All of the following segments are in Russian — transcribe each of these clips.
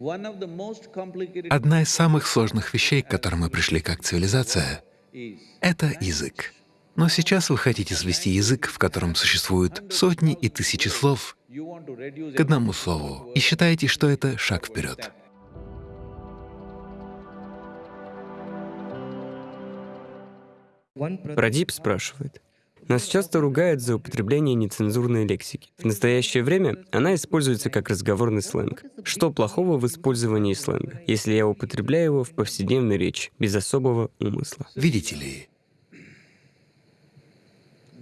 Одна из самых сложных вещей, к которым мы пришли как цивилизация, — это язык. Но сейчас вы хотите свести язык, в котором существуют сотни и тысячи слов, к одному слову, и считаете, что это шаг вперед. Прадип спрашивает. Нас часто ругают за употребление нецензурной лексики. В настоящее время она используется как разговорный сленг. Что плохого в использовании сленга, если я употребляю его в повседневной речи, без особого умысла? Видите ли,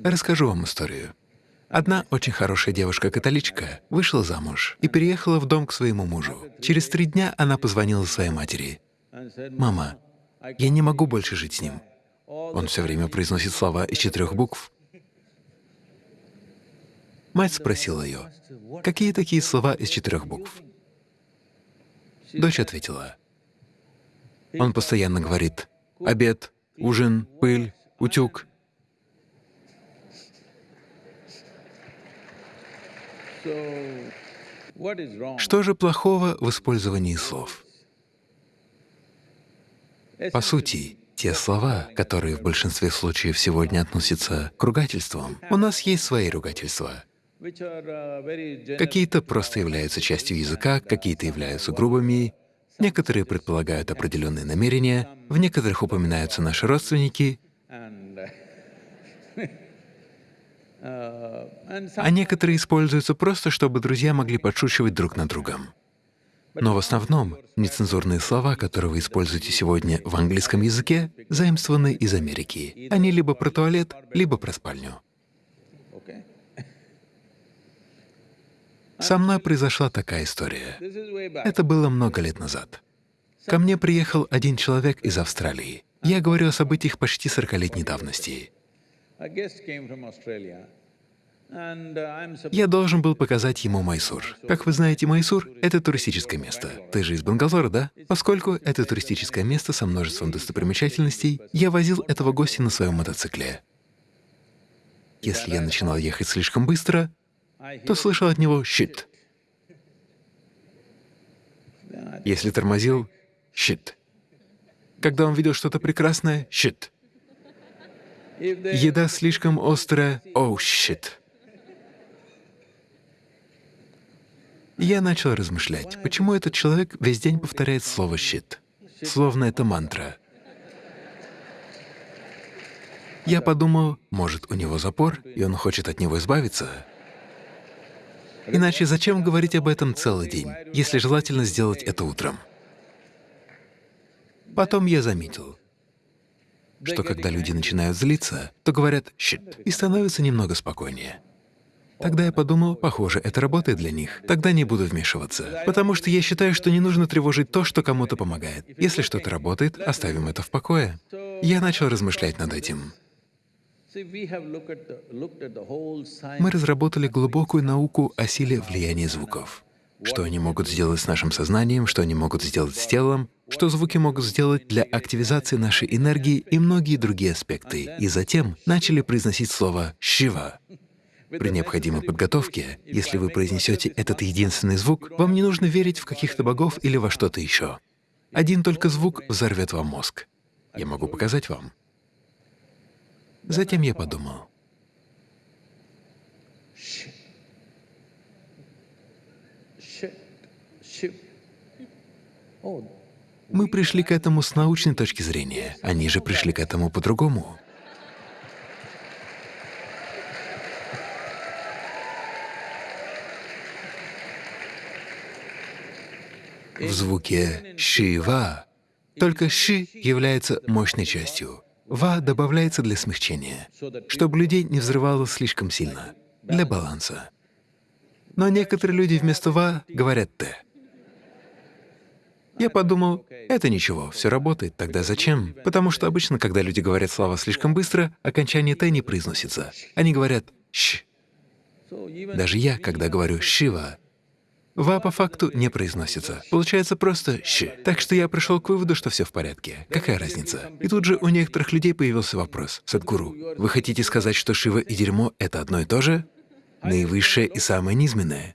расскажу вам историю. Одна очень хорошая девушка-католичка вышла замуж и переехала в дом к своему мужу. Через три дня она позвонила своей матери. «Мама, я не могу больше жить с ним. Он все время произносит слова из четырех букв. Мать спросила ее, какие такие слова из четырех букв? Дочь ответила, он постоянно говорит «обед», «ужин», «пыль», «утюг». Что же плохого в использовании слов? По сути, те слова, которые в большинстве случаев сегодня относятся к ругательствам, у нас есть свои ругательства. Какие-то просто являются частью языка, какие-то являются грубыми, некоторые предполагают определенные намерения, в некоторых упоминаются наши родственники, а некоторые используются просто, чтобы друзья могли подшучивать друг над другом. Но в основном нецензурные слова, которые вы используете сегодня в английском языке, заимствованы из Америки. Они либо про туалет, либо про спальню. Со мной произошла такая история. Это было много лет назад. Ко мне приехал один человек из Австралии. Я говорю о событиях почти 40-летней давности. Я должен был показать ему Майсур. Как вы знаете, Майсур — это туристическое место. Ты же из Бангалора, да? Поскольку это туристическое место со множеством достопримечательностей, я возил этого гостя на своем мотоцикле. Если я начинал ехать слишком быстро, то слышал от него «щит». Если тормозил — «щит». Когда он видел что-то прекрасное — «щит». Еда слишком острая — «оу, щит». Я начал размышлять, почему этот человек весь день повторяет слово «щит», словно это мантра. Я подумал, может, у него запор, и он хочет от него избавиться. Иначе зачем говорить об этом целый день, если желательно сделать это утром? Потом я заметил, что когда люди начинают злиться, то говорят «щит» и становятся немного спокойнее. Тогда я подумал, похоже, это работает для них. Тогда не буду вмешиваться. Потому что я считаю, что не нужно тревожить то, что кому-то помогает. Если что-то работает, оставим это в покое. Я начал размышлять над этим. Мы разработали глубокую науку о силе влияния звуков. Что они могут сделать с нашим сознанием, что они могут сделать с телом, что звуки могут сделать для активизации нашей энергии и многие другие аспекты. И затем начали произносить слово «шива». При необходимой подготовке, если вы произнесете этот единственный звук, вам не нужно верить в каких-то богов или во что-то еще. Один только звук взорвет вам мозг. Я могу показать вам. Затем я подумал. Мы пришли к этому с научной точки зрения, они же пришли к этому по-другому. в звуке «ши-ва». Только «ши» является мощной частью. «Ва» добавляется для смягчения, чтобы людей не взрывало слишком сильно, для баланса. Но некоторые люди вместо «ва» говорят «т». Я подумал, это ничего, все работает, тогда зачем? Потому что обычно, когда люди говорят слова слишком быстро, окончание «т» не произносится. Они говорят «щ». Даже я, когда говорю «шива», Ва по факту не произносится. Получается просто «щ». Так что я пришел к выводу, что все в порядке. Какая разница? И тут же у некоторых людей появился вопрос. Садгуру, вы хотите сказать, что Шива и дерьмо — это одно и то же? Наивысшее и самое низменное?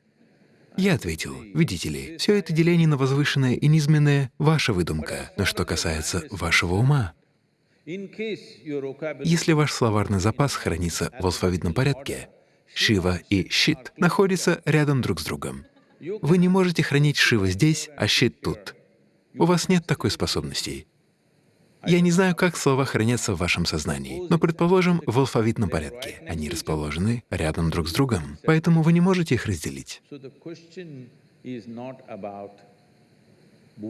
Я ответил, видите ли, все это деление на возвышенное и низменное — ваша выдумка. Но что касается вашего ума, если ваш словарный запас хранится в алфавитном порядке, Шива и Щит находятся рядом друг с другом. Вы не можете хранить Шива здесь, а Щит тут. У вас нет такой способности. Я не знаю, как слова хранятся в вашем сознании, но, предположим, в алфавитном порядке. Они расположены рядом друг с другом, поэтому вы не можете их разделить.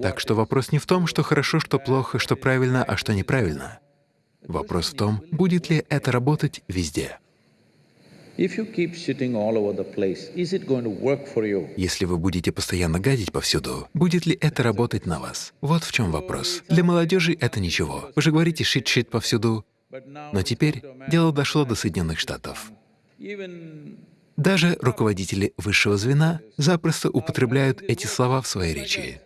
Так что вопрос не в том, что хорошо, что плохо, что правильно, а что неправильно. Вопрос в том, будет ли это работать везде. Если вы будете постоянно гадить повсюду, будет ли это работать на вас? Вот в чем вопрос. Для молодежи это ничего. Вы же говорите «шит-шит» повсюду. Но теперь дело дошло до Соединенных Штатов. Даже руководители высшего звена запросто употребляют эти слова в своей речи.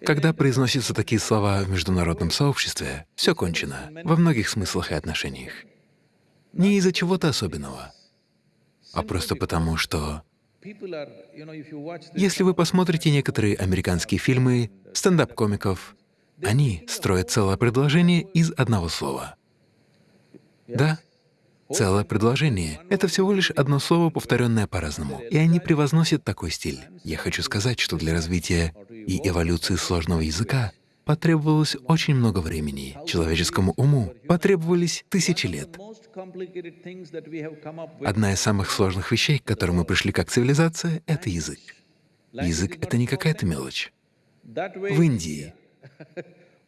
Когда произносятся такие слова в международном сообществе, все кончено во многих смыслах и отношениях. Не из-за чего-то особенного, а просто потому, что… Если вы посмотрите некоторые американские фильмы стендап-комиков, они строят целое предложение из одного слова. Да, целое предложение — это всего лишь одно слово, повторенное по-разному, и они превозносят такой стиль. Я хочу сказать, что для развития и эволюции сложного языка потребовалось очень много времени. Человеческому уму потребовались тысячи лет. Одна из самых сложных вещей, к которым мы пришли как цивилизация, — это язык. Язык — это не какая-то мелочь. В Индии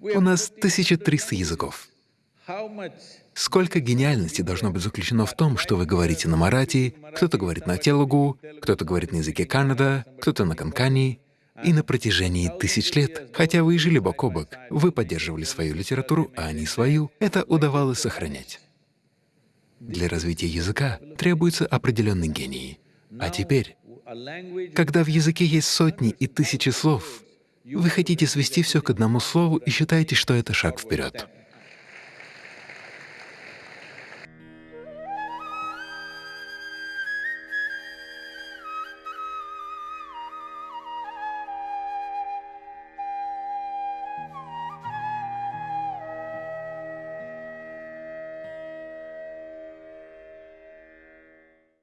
у нас 1300 языков. Сколько гениальности должно быть заключено в том, что вы говорите на марати, кто-то говорит на телугу, кто-то говорит на языке Канада, кто-то на канкани. И на протяжении тысяч лет, хотя вы и жили бок о бок, вы поддерживали свою литературу, а они свою, это удавалось сохранять. Для развития языка требуется определенный гений. А теперь, когда в языке есть сотни и тысячи слов, вы хотите свести все к одному слову и считаете, что это шаг вперед.